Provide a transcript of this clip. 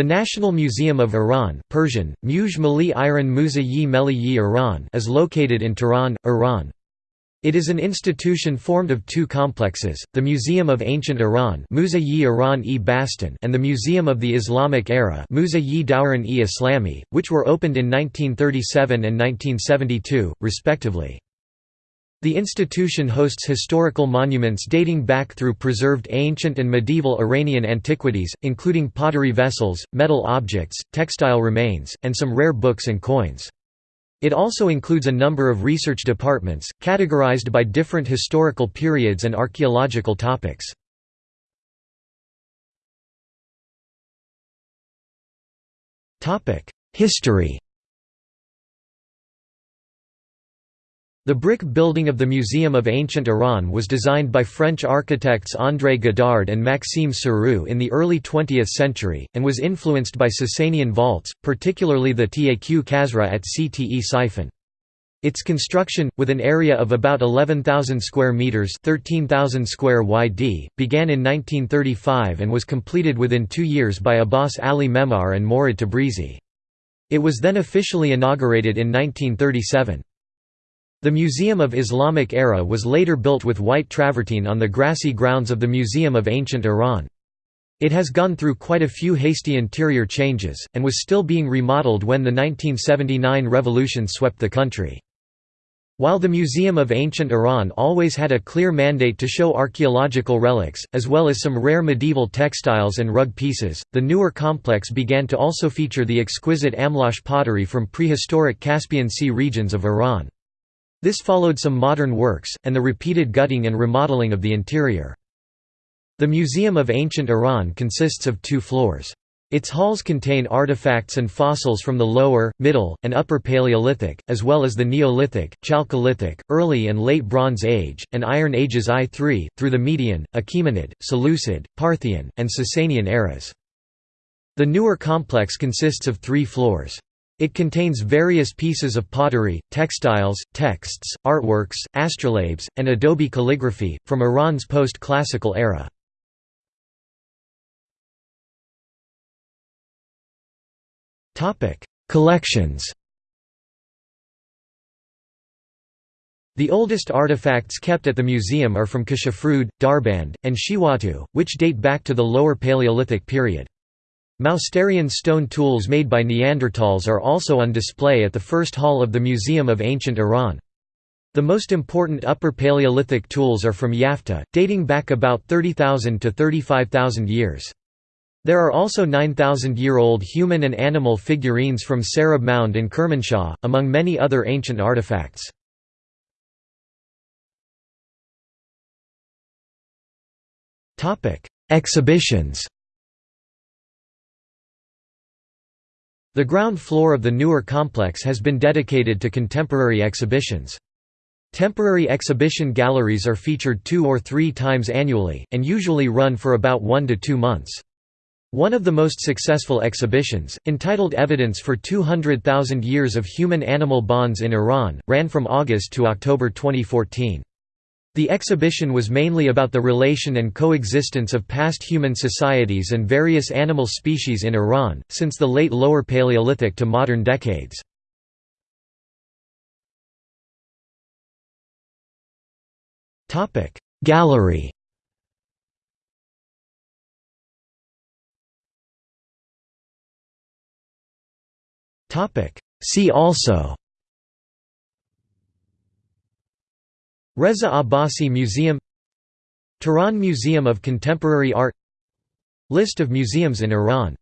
The National Museum of Iran Persian, Mali Meli Iran is located in Tehran, Iran. It is an institution formed of two complexes, the Museum of Ancient Iran and the Museum of the Islamic Era which were opened in 1937 and 1972, respectively. The institution hosts historical monuments dating back through preserved ancient and medieval Iranian antiquities, including pottery vessels, metal objects, textile remains, and some rare books and coins. It also includes a number of research departments, categorized by different historical periods and archaeological topics. History The brick building of the Museum of Ancient Iran was designed by French architects André Godard and Maxime Siroux in the early 20th century, and was influenced by Sasanian vaults, particularly the Taq Kasra at Ctesiphon. Its construction, with an area of about 11,000 square meters (13,000 square yd), began in 1935 and was completed within two years by Abbas Ali Memar and Morad Tabrizi. It was then officially inaugurated in 1937. The Museum of Islamic Era was later built with white travertine on the grassy grounds of the Museum of Ancient Iran. It has gone through quite a few hasty interior changes, and was still being remodeled when the 1979 revolution swept the country. While the Museum of Ancient Iran always had a clear mandate to show archaeological relics, as well as some rare medieval textiles and rug pieces, the newer complex began to also feature the exquisite Amlash pottery from prehistoric Caspian Sea regions of Iran. This followed some modern works, and the repeated gutting and remodeling of the interior. The Museum of Ancient Iran consists of two floors. Its halls contain artifacts and fossils from the Lower, Middle, and Upper Paleolithic, as well as the Neolithic, Chalcolithic, Early and Late Bronze Age, and Iron Ages I-III, through the Median, Achaemenid, Seleucid, Parthian, and Sasanian eras. The newer complex consists of three floors. It contains various pieces of pottery, textiles, texts, artworks, astrolabes, and adobe calligraphy, from Iran's post-classical era. Collections The oldest artifacts kept at the museum are from Kashafrud, Darband, and Shiwatu, which date back to the Lower Paleolithic period. Mousterian stone tools made by Neanderthals are also on display at the first hall of the Museum of Ancient Iran. The most important Upper Paleolithic tools are from Yafta, dating back about 30,000 to 35,000 years. There are also 9,000-year-old human and animal figurines from Sarab Mound in Kermanshah, among many other ancient artifacts. Exhibitions The ground floor of the newer complex has been dedicated to contemporary exhibitions. Temporary exhibition galleries are featured two or three times annually, and usually run for about one to two months. One of the most successful exhibitions, entitled Evidence for 200,000 Years of Human-Animal Bonds in Iran, ran from August to October 2014. The exhibition was mainly about the relation and coexistence of past human societies and various animal species in Iran, since the late Lower Paleolithic to modern decades. Gallery See also Reza Abbasi Museum Tehran Museum of Contemporary Art List of museums in Iran